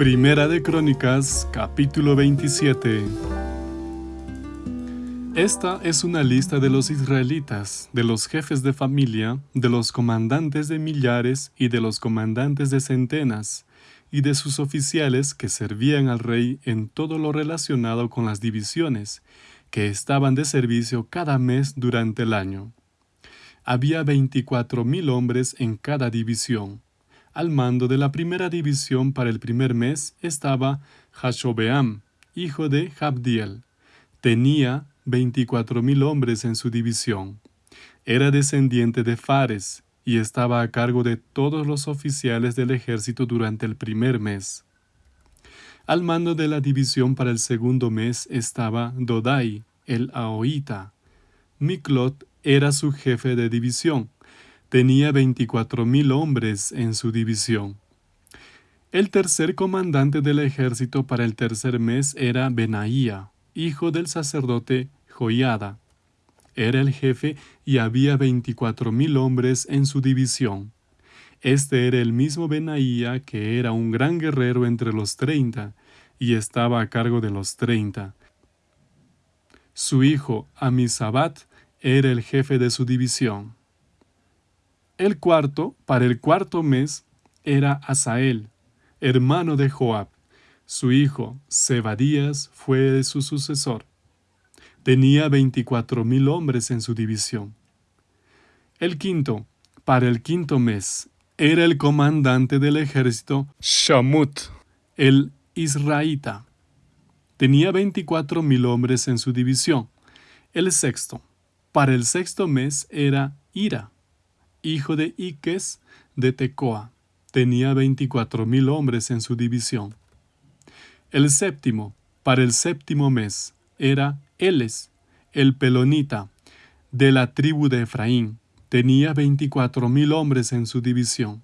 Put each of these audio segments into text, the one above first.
Primera de Crónicas, capítulo 27. Esta es una lista de los israelitas, de los jefes de familia, de los comandantes de millares y de los comandantes de centenas, y de sus oficiales que servían al rey en todo lo relacionado con las divisiones, que estaban de servicio cada mes durante el año. Había veinticuatro mil hombres en cada división al mando de la primera división para el primer mes estaba Hashobeam, hijo de Jabdiel. Tenía veinticuatro mil hombres en su división. Era descendiente de Fares y estaba a cargo de todos los oficiales del ejército durante el primer mes. Al mando de la división para el segundo mes estaba Dodai, el Aoita. Miklot era su jefe de división tenía veinticuatro mil hombres en su división. El tercer comandante del ejército para el tercer mes era Benaía, hijo del sacerdote Joiada. Era el jefe y había veinticuatro mil hombres en su división. Este era el mismo Benaía que era un gran guerrero entre los treinta y estaba a cargo de los treinta. Su hijo Amisabat era el jefe de su división. El cuarto, para el cuarto mes, era Asael, hermano de Joab. Su hijo, Zebadías, fue su sucesor. Tenía veinticuatro mil hombres en su división. El quinto, para el quinto mes, era el comandante del ejército Shamut, el israelita. Tenía veinticuatro mil hombres en su división. El sexto, para el sexto mes, era Ira, hijo de Iques de Tecoa. Tenía veinticuatro mil hombres en su división. El séptimo, para el séptimo mes, era Eles, el pelonita, de la tribu de Efraín. Tenía veinticuatro mil hombres en su división.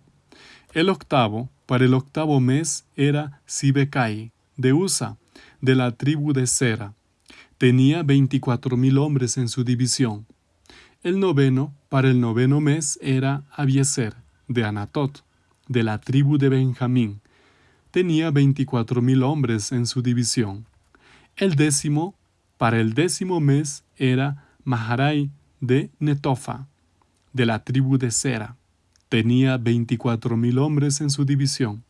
El octavo, para el octavo mes, era Sibecai, de Usa, de la tribu de Sera. Tenía veinticuatro mil hombres en su división. El noveno, para el noveno mes, era Abieser, de Anatot, de la tribu de Benjamín. Tenía veinticuatro mil hombres en su división. El décimo, para el décimo mes, era Maharai de Netofa, de la tribu de Sera. Tenía veinticuatro mil hombres en su división.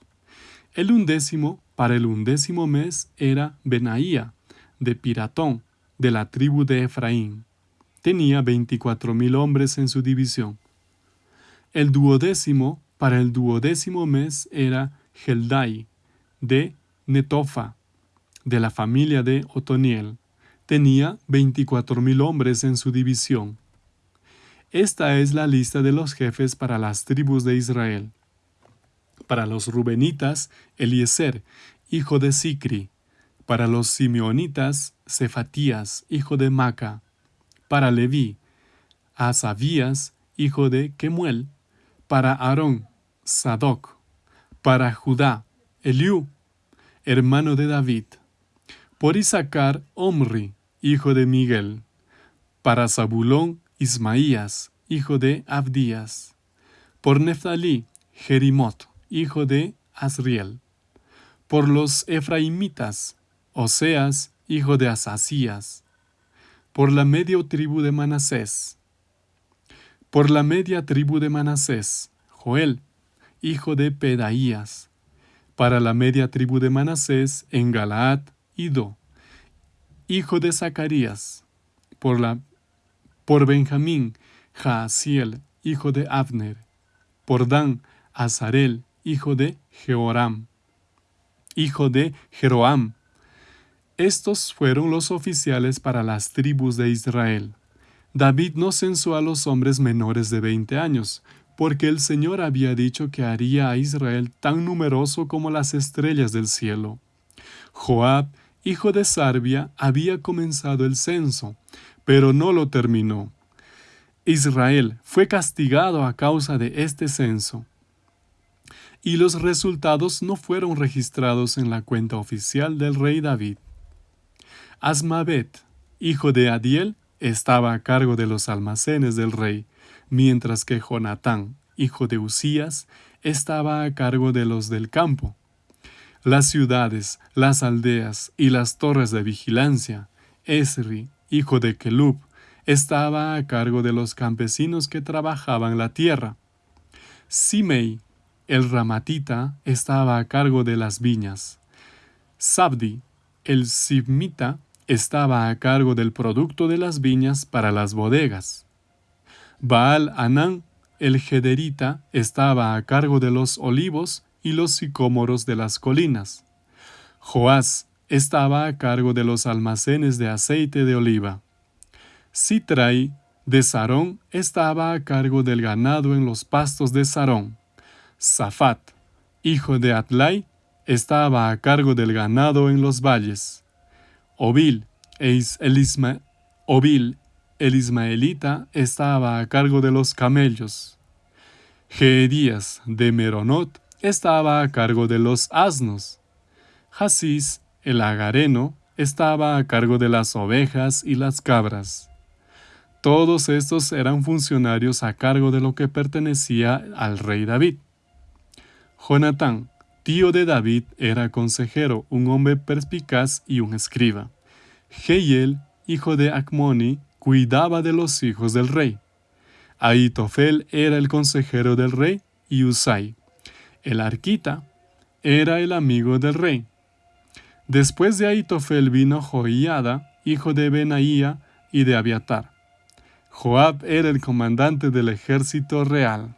El undécimo, para el undécimo mes, era Benaía, de Piratón, de la tribu de Efraín tenía veinticuatro mil hombres en su división. El duodécimo para el duodécimo mes era Geldai, de Netofa, de la familia de Otoniel. Tenía veinticuatro mil hombres en su división. Esta es la lista de los jefes para las tribus de Israel. Para los rubenitas, Eliezer, hijo de Sicri. Para los simeonitas, Cefatías, hijo de Maca para Leví, a hijo de Kemuel, para Aarón, Sadoc, para Judá, Eliú, hermano de David, por Isaacar, Omri, hijo de Miguel, para Zabulón, Ismaías, hijo de Abdías, por Neftalí, Jerimot, hijo de Asriel, por los Efraimitas, Oseas, hijo de Asasías, por la media tribu de Manasés. Por la media tribu de Manasés, Joel, hijo de Pedaías. Para la media tribu de Manasés, en Galaad, Ido, hijo de Zacarías. Por, la, por Benjamín, Jaasiel, hijo de Abner. Por Dan, Azarel, hijo de Jehoram, hijo de Jeroam, estos fueron los oficiales para las tribus de Israel. David no censó a los hombres menores de veinte años, porque el Señor había dicho que haría a Israel tan numeroso como las estrellas del cielo. Joab, hijo de Sarbia, había comenzado el censo, pero no lo terminó. Israel fue castigado a causa de este censo, y los resultados no fueron registrados en la cuenta oficial del rey David. Asmavet, hijo de Adiel, estaba a cargo de los almacenes del rey, mientras que Jonatán, hijo de Usías, estaba a cargo de los del campo. las ciudades, las aldeas y las torres de vigilancia. Esri, hijo de Kelub, estaba a cargo de los campesinos que trabajaban la tierra. Simei, el ramatita, estaba a cargo de las viñas. Sabdi, el sibmita, estaba a cargo del producto de las viñas para las bodegas. Baal Anán, el Gederita, estaba a cargo de los olivos y los sicómoros de las colinas. Joás estaba a cargo de los almacenes de aceite de oliva. Sitrai de Sarón estaba a cargo del ganado en los pastos de Sarón. Safat, hijo de Atlai, estaba a cargo del ganado en los valles. Obil, el, el ismaelita, estaba a cargo de los camellos. Geedías de Meronot estaba a cargo de los asnos. Hasís, el agareno, estaba a cargo de las ovejas y las cabras. Todos estos eran funcionarios a cargo de lo que pertenecía al rey David. Jonatán, tío de David, era consejero, un hombre perspicaz y un escriba. Geiel, hijo de Acmoni, cuidaba de los hijos del rey. Aitofel era el consejero del rey y Usai, el arquita, era el amigo del rey. Después de Aitofel vino Joiada, hijo de Benaía y de Abiatar. Joab era el comandante del ejército real.